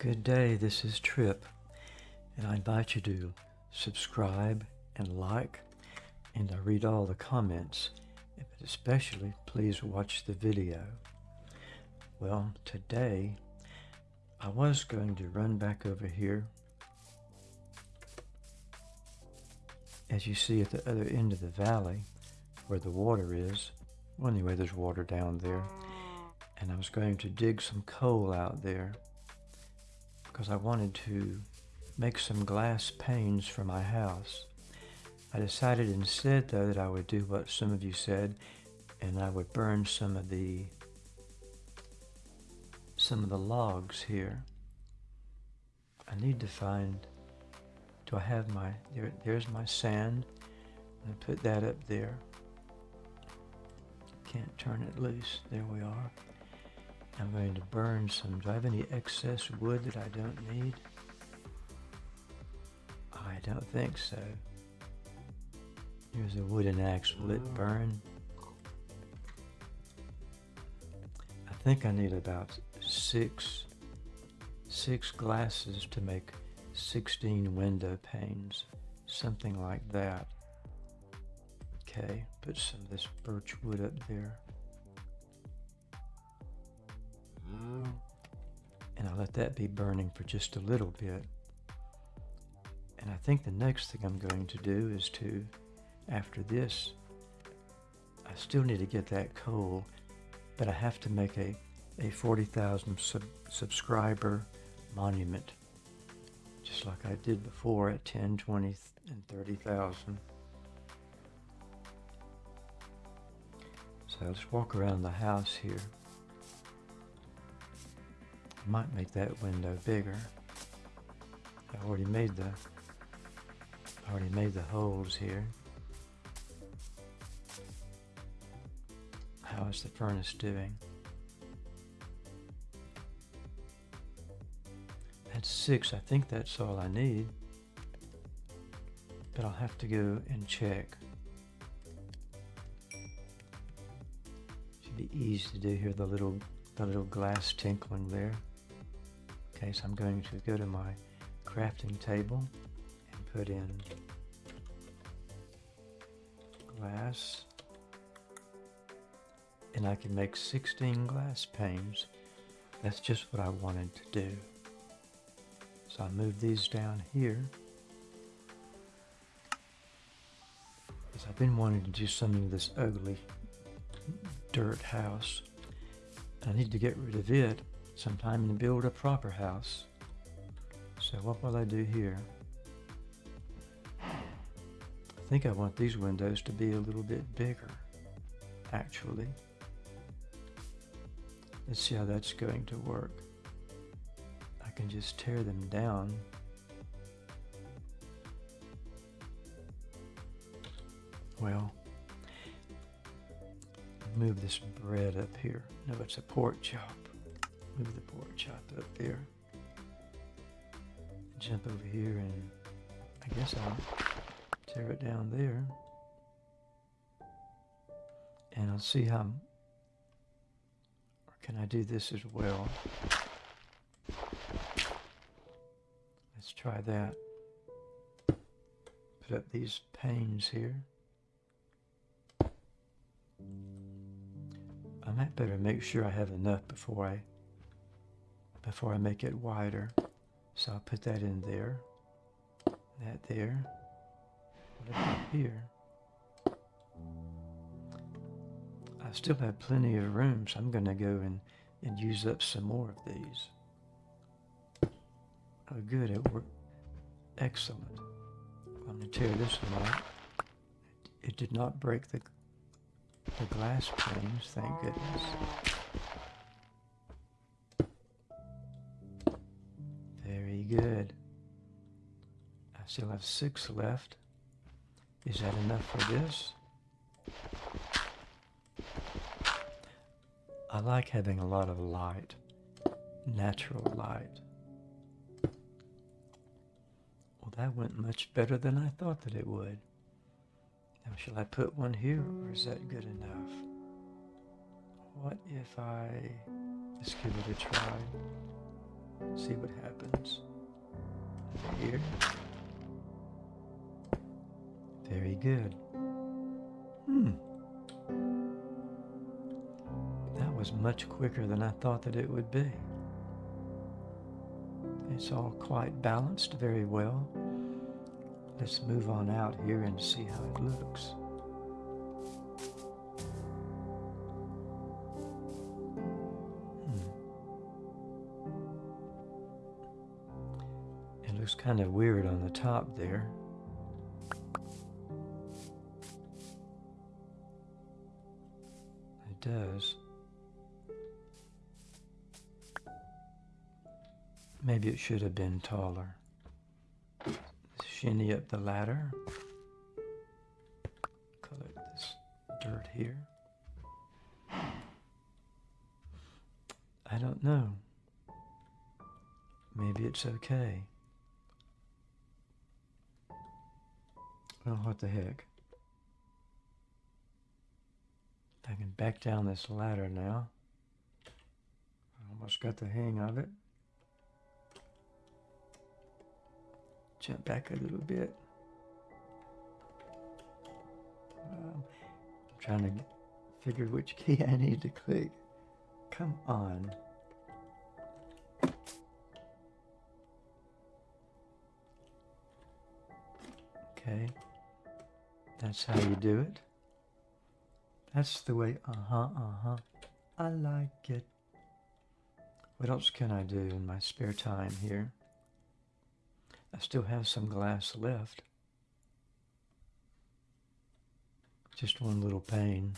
Good day, this is Trip, and I invite you to subscribe and like, and I read all the comments, but especially please watch the video. Well, today I was going to run back over here. As you see at the other end of the valley, where the water is, well anyway, there's water down there, and I was going to dig some coal out there because I wanted to make some glass panes for my house. I decided instead though that I would do what some of you said and I would burn some of the some of the logs here. I need to find do I have my there there's my sand I'm put that up there can't turn it loose there we are I'm going to burn some. Do I have any excess wood that I don't need? I don't think so. Here's a wooden axe. Will it oh. burn? I think I need about six, six glasses to make 16 window panes. Something like that. Okay, put some of this birch wood up there. Let that be burning for just a little bit. And I think the next thing I'm going to do is to, after this, I still need to get that coal, but I have to make a, a 40,000 sub subscriber monument, just like I did before at 10, 20, and 30,000. So let's walk around the house here. Might make that window bigger. I already made the already made the holes here. How is the furnace doing? That's six. I think that's all I need. But I'll have to go and check. Should be easy to do here, the little the little glass tinkling there. Okay, so I'm going to go to my crafting table and put in glass and I can make 16 glass panes. That's just what I wanted to do. So I move these down here because I've been wanting to do something to this ugly dirt house. I need to get rid of it sometime and build a proper house. So what will I do here? I think I want these windows to be a little bit bigger, actually. Let's see how that's going to work. I can just tear them down. Well, move this bread up here. No, it's a pork chop. Move the pork chop up there. Jump over here and I guess I'll tear it down there. And I'll see how, or can I do this as well? Let's try that. Put up these panes here. I might better make sure I have enough before I before I make it wider. So I'll put that in there, that there, what about here? I still have plenty of room, so I'm going to go and, and use up some more of these. Oh good, it worked. Excellent. I'm going to tear this one out. It did not break the, the glass panes, thank goodness. Good. I still have six left. Is that enough for this? I like having a lot of light, natural light. Well, that went much better than I thought that it would. Now, shall I put one here, or is that good enough? What if I... Let's give it a try. See what happens. Here. Very good. Hmm. That was much quicker than I thought that it would be. It's all quite balanced very well. Let's move on out here and see how it looks. Kind of weird on the top there. It does. Maybe it should have been taller. Shinny up the ladder. Collect this dirt here. I don't know. Maybe it's okay. Well, what the heck. I can back down this ladder now. I almost got the hang of it. Jump back a little bit. Um, I'm trying to figure which key I need to click. Come on. Okay. That's how you do it. That's the way, uh-huh, uh-huh. I like it. What else can I do in my spare time here? I still have some glass left. Just one little pane.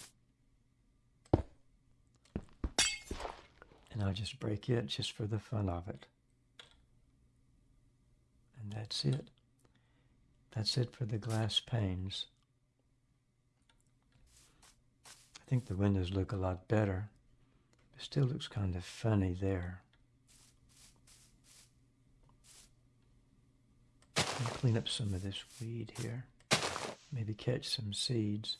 And I'll just break it just for the fun of it. And that's it. That's it for the glass panes. I think the windows look a lot better. It still looks kind of funny there. clean up some of this weed here. Maybe catch some seeds.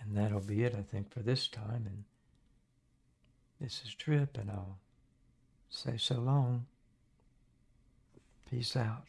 And that'll be it, I think, for this time. And this is Trip, and I'll say so long. Peace out.